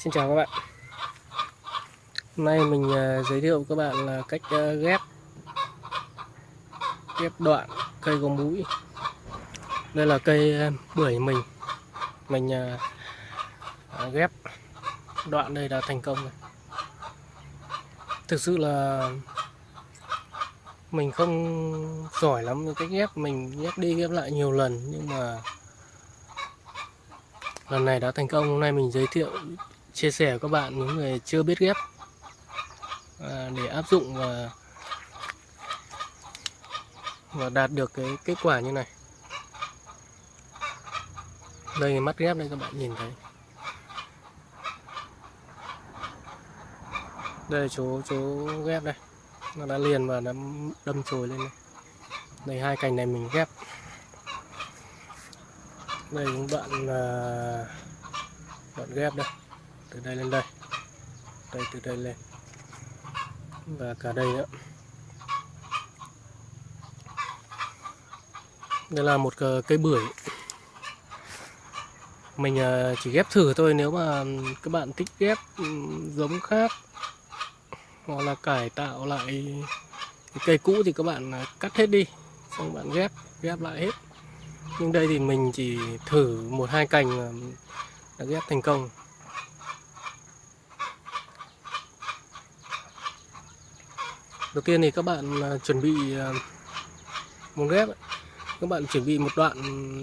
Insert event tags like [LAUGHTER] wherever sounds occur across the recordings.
Xin chào các bạn. Hôm nay mình à, giới thiệu các bạn là cách à, ghép ghép đoạn cây có mũi. Đây là cây à, bưởi mình. Mình ghép đoạn đây đã thành công rồi. Thực sự là mình không giỏi lắm với cách ghép. Mình ghép đi ghép lại nhiều lần Nhưng mà lần này đã thành công. Hôm nay mình giới thiệu chia sẻ với các bạn những người chưa biết ghép. À, để áp dụng và và đạt được cái kết quả như này. Đây mắt ghép đây các bạn nhìn thấy. Đây chỗ chỗ ghép đây. Nó đã liền và đã đâm chồi lên đây. Đây hai cành này mình ghép. Đây những đoạn uh, à, đoạn ghép đây từ đây lên đây. Đây, từ đây lên. Và cả đây nữa. Đây là một cây bưởi. Mình à, chỉ ghép thử thôi nếu mà các bạn thích ghép giống khác. Hoặc là cải tạo lại cây cũ thì các bạn à, cắt hết đi. Xong bạn ghép ghép lại hết. Nhưng đây thì mình chỉ thử một hai cành à, đã ghép thành công. Đầu tiên thì các bạn à, chuẩn bị à, một muốn ghép các bạn chuẩn bị một đoạn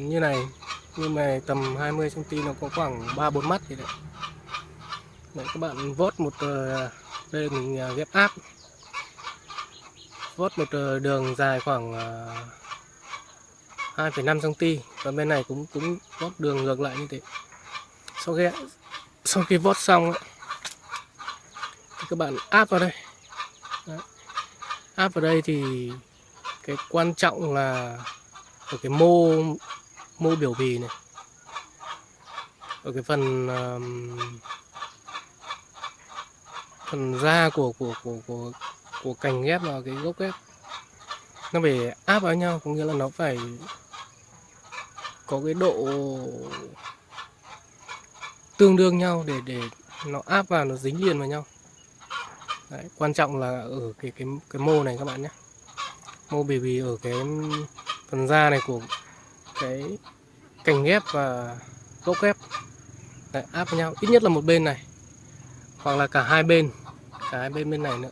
như này nhưng mà tầm 20 cm nó có khoảng 3 4 mắt thì đấy. đấy các bạn vót một à, đây mình ghép áp. Vót một đường dài khoảng 2,5 cm và bên này cũng cũng vót đường ngược lại như thế. Sau khi sau khi vót xong thì các bạn áp vào đây áp vào đây thì cái quan trọng là ở cái mô mô biểu bì này. Ở cái phần um, phần da của của của của của cành ghép và cái gốc ghép. Nó phải áp vào nhau có nghĩa là nó phải có cái độ tương đương nhau để để nó áp vào nó dính liền vào nhau. Đấy, quan trọng là ở cái cái cái mô này các bạn nhé. Mô bì bì ở cái phần da này của cái cành ghép và gốc ghép. Đấy, áp với nhau ít nhất là một bên này hoặc là cả hai bên cả hai bên bên này nữa.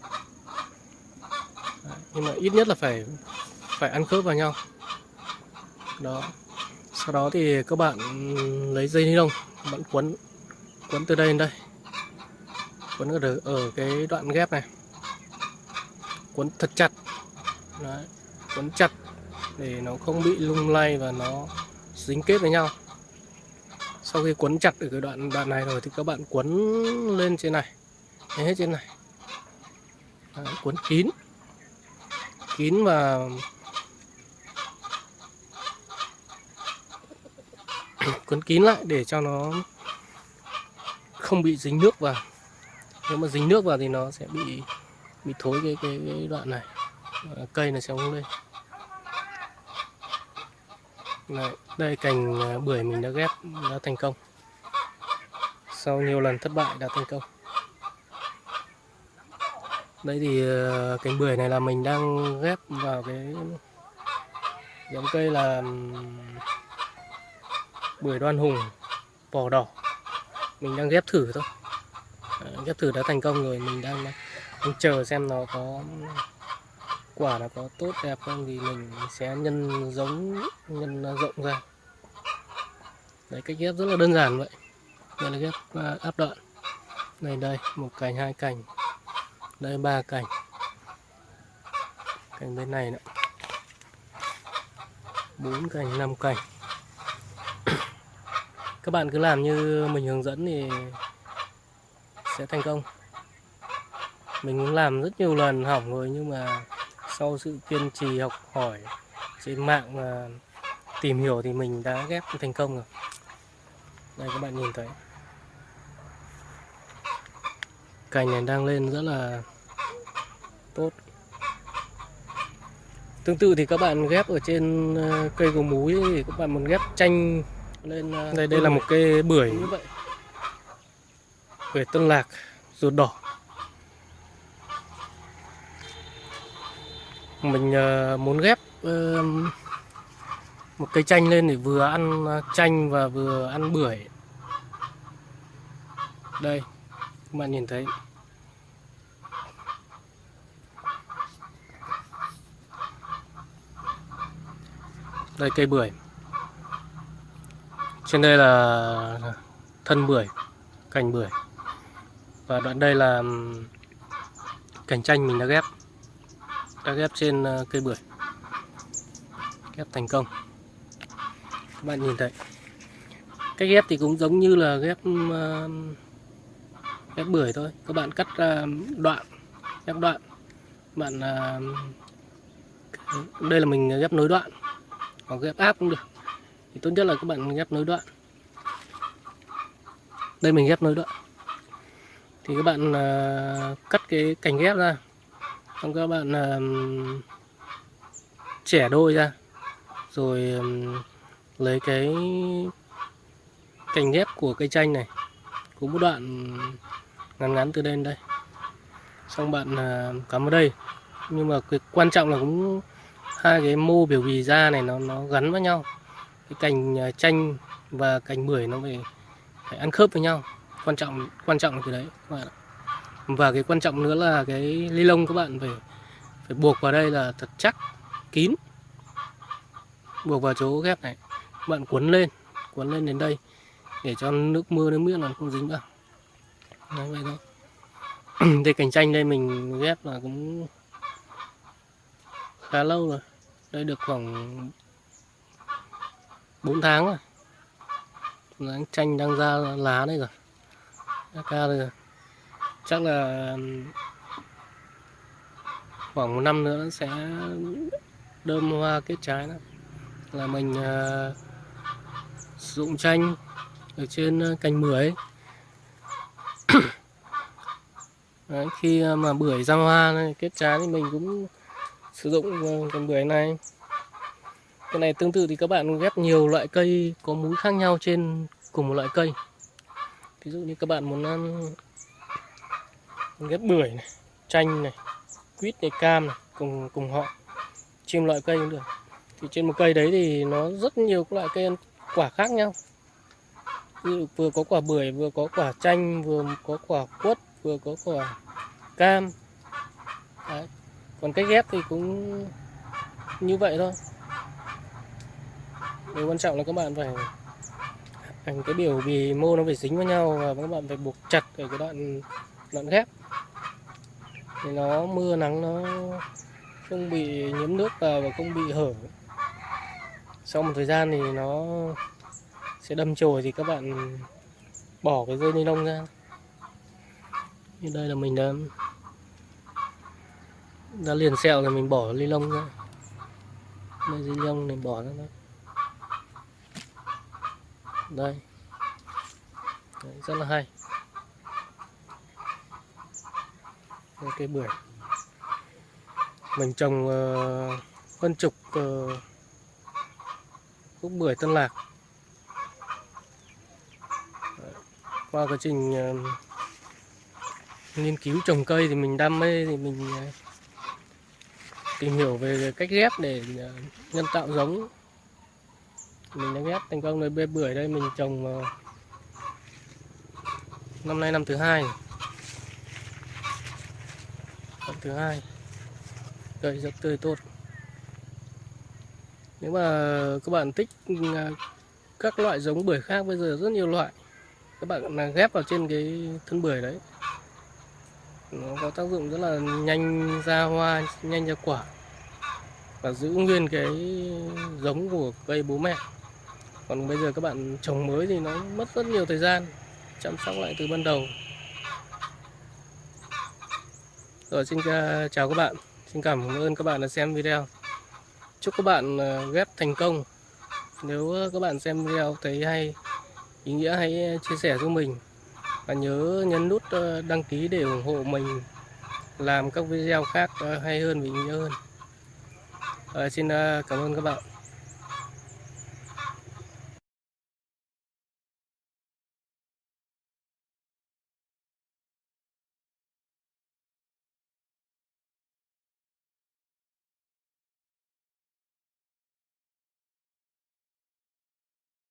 Đấy, nhưng mà ít nhất là phải phải ăn khớp vào nhau. Đó. Sau đó thì các bạn lấy dây ni lông bạn quấn quấn từ đây đến đây quấn ở, ở ờ, cái đoạn ghép này. Quấn thật chặt. Đấy, quấn chặt để nó không bị lung lay và nó dính kết với nhau. Sau khi quấn chặt ở cái đoạn đoạn này rồi thì các bạn quấn lên trên này. Hết trên này. Đấy, quấn kín. Kín và [CLEARS THROAT] quấn kín lại để cho nó không bị dính nước vào nếu mà dính nước vào thì nó sẽ bị bị thối cái cái, cái đoạn này. Cây này sẽ không lên. Đấy, đây cành à, bưởi mình đã ghép đã thành công. Sau nhiều lần thất bại đã thành công. Đây thì à, cành bưởi này là mình đang ghép vào cái giống cây là bưởi đoan hùng vỏ đỏ. Mình đang ghép thử thôi. Ờ, ghép thử đã thành công rồi mình đang, đang chờ xem nó có quả nó có tốt đẹp không thì mình sẽ nhân giống nhân rộng ra. Đấy cách ghép rất là đơn giản vậy. Đây là ghép à, áp đoạn này đây một cành hai cành. Đây ba cành. Cành bên này nữa. Bốn cành năm cành. [COUGHS] Các bạn cứ làm như mình hướng dẫn thì sẽ thành công. Mình cũng làm rất nhiều lần hỏng rồi nhưng mà sau sự kiên trì học hỏi trên mạng và tìm hiểu thì mình đã ghép thành công rồi. Đây các bạn nhìn thấy. Cành này đang lên rất là tốt. Tương tự thì các bạn ghép ở trên ờ, cây gỗ múi thì các bạn muốn ghép chanh lên ờ, đây đây là một cây bưởi như vậy bưởi tân lạc, ruột đỏ. Mình ờ, muốn ghép một cây chanh lên để vừa ăn ờ, chanh và vừa ăn bưởi. Đây, các bạn nhìn thấy. Đây, cây bưởi. Trên đây là thân bưởi, cành bưởi và đoạn đây là cành chanh mình đã ghép. Đã ghép trên ờ, cây bưởi. Ghép thành công. Các bạn nhìn thấy. Cách ghép thì cũng giống như là ghép ờ, ghép bưởi thôi. Các bạn cắt ờ, đoạn, ghép đoạn. Bạn đây là mình ghép nối đoạn. Hoặc ghép áp cũng được. Thì tốt nhất là các bạn ghép nối đoạn. Đây mình ghép nối đoạn thì các bạn uh, cắt cái cành ghép ra. Xong các bạn uh, chẻ đôi ra. Rồi um, lấy cái cành ghép của cây chanh này. Cũng một đoạn ngắn ngắn từ đây đến đây. Xong bạn uh, cắm vào đây. Nhưng mà cái quan trọng là cũng hai cái mô biểu bì da này nó nó gắn với nhau. Cái cành chanh và cành bưởi nó phải, phải ăn khớp với nhau quan trọng quan trọng là cái đấy các bạn ạ. Và cái quan trọng nữa là cái ly lông các bạn phải phải buộc vào đây là thật chắc kín. Buộc vào chỗ ghép này. Các bạn cuốn lên cuốn lên đến đây để cho nước mưa nước miếng là không dính vào. Đấy, vậy thôi. Đây cành chanh đây mình ghép là cũng khá lâu rồi. Đây được khoảng 4 tháng rồi. Đáng chanh đang ra lá đây rồi. AK ca đây rồi. Chắc là khoảng một năm nữa nó sẽ đơm hoa kết trái đó. Là mình uh, sử dụng chanh ở trên ờ, cành bưởi. [COUGHS] Đấy, khi ờ, mà bưởi ra hoa này, kết trái thì mình cũng sử dụng cành bưởi này. Cái này tương tự thì các bạn ghép nhiều loại cây có múi khác nhau trên cùng một loại cây ví dụ như các bạn muốn ăn ghép bưởi này, chanh này, quýt này, cam này, cùng cùng họ chim loại cây cũng được. Thì trên một cây đấy thì nó rất nhiều các loại cây ăn quả khác nhau. Ví dụ vừa có quả bưởi, vừa có quả chanh, vừa có quả quất, vừa có quả cam. Đấy. còn cách ghép thì cũng như vậy thôi. Điều quan trọng là các bạn phải thành cái biểu bì mô nó phải dính với nhau và các bạn phải buộc chặt ở cái đoạn đoạn ghép. Thì nó mưa nắng nó không bị nhiễm nước vào và không bị hở. Sau một thời gian thì nó sẽ đâm chồi thì các bạn bỏ cái dây ni lông ra. Như đây là mình đã đã liền sẹo rồi mình bỏ ni lông ra. Dây ni lông này bỏ ra đó đây. Đấy, rất là hay. Đây, cây bưởi. Mình trồng uh, hơn chục ờ, uh, gốc bưởi tân lạc. Đấy. qua quá trình uh, nghiên cứu trồng cây thì mình đam mê thì mình uh, tìm hiểu về cách ghép để uh, nhân tạo giống mình đã ghép thành công rồi bê bưởi đây mình trồng uh, năm nay năm thứ hai. Năm thứ hai. Cây rất tươi tốt. Nếu mà các bạn thích ờ, các loại giống bưởi khác bây giờ rất nhiều loại. Các bạn ghép vào trên cái thân bưởi đấy nó có tác dụng rất là nhanh ra hoa nhanh ra quả và giữ nguyên cái giống của cây bố mẹ còn bây giờ các bạn trồng mới thì nó mất rất nhiều thời gian chăm sóc lại từ ban đầu. Rồi xin à, chào các bạn. Xin cảm ơn các bạn đã xem video. Chúc các bạn à, ghép thành công. Nếu các bạn xem video thấy hay ý nghĩa hãy chia sẻ giúp mình. Và nhớ nhấn nút à, đăng ký để ủng hộ mình. Làm các video khác hay hơn và ý nghĩa hơn. À, xin cảm ơn các bạn.